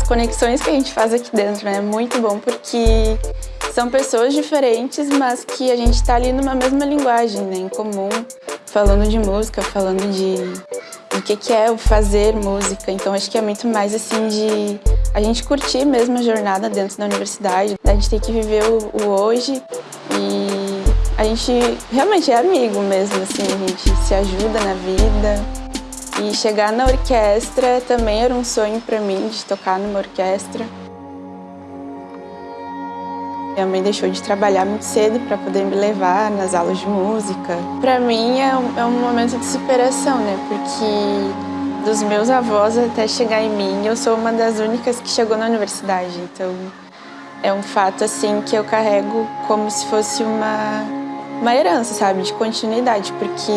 as conexões que a gente faz aqui dentro, né? É muito bom porque são pessoas diferentes, mas que a gente está ali numa mesma linguagem, né? Em comum, falando de música, falando de o que, que é o fazer música. Então acho que é muito mais assim de a gente curtir mesmo a jornada dentro da universidade. A gente tem que viver o, o hoje e a gente realmente é amigo mesmo, assim, a gente se ajuda na vida. E chegar na orquestra também era um sonho para mim, de tocar numa orquestra. Minha mãe deixou de trabalhar muito cedo para poder me levar nas aulas de música. Para mim é um, é um, momento de superação, né? Porque dos meus avós até chegar em mim, eu sou uma das únicas que chegou na universidade. Então é um fato assim que eu carrego como se fosse uma, uma herança, sabe? De continuidade, porque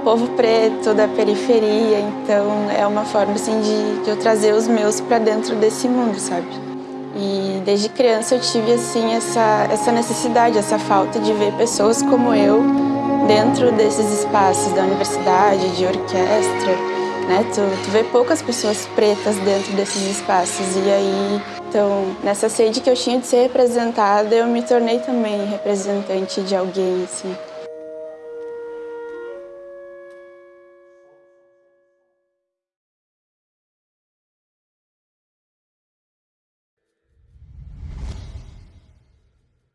povo preto da periferia, então é uma forma assim de, de eu trazer os meus para dentro desse mundo, sabe? E desde criança eu tive assim essa, essa necessidade, essa falta de ver pessoas como eu dentro desses espaços da universidade, de orquestra, né? Tu, tu vê poucas pessoas pretas dentro desses espaços e aí, então, nessa sede que eu tinha de ser representada, eu me tornei também representante de alguém, assim.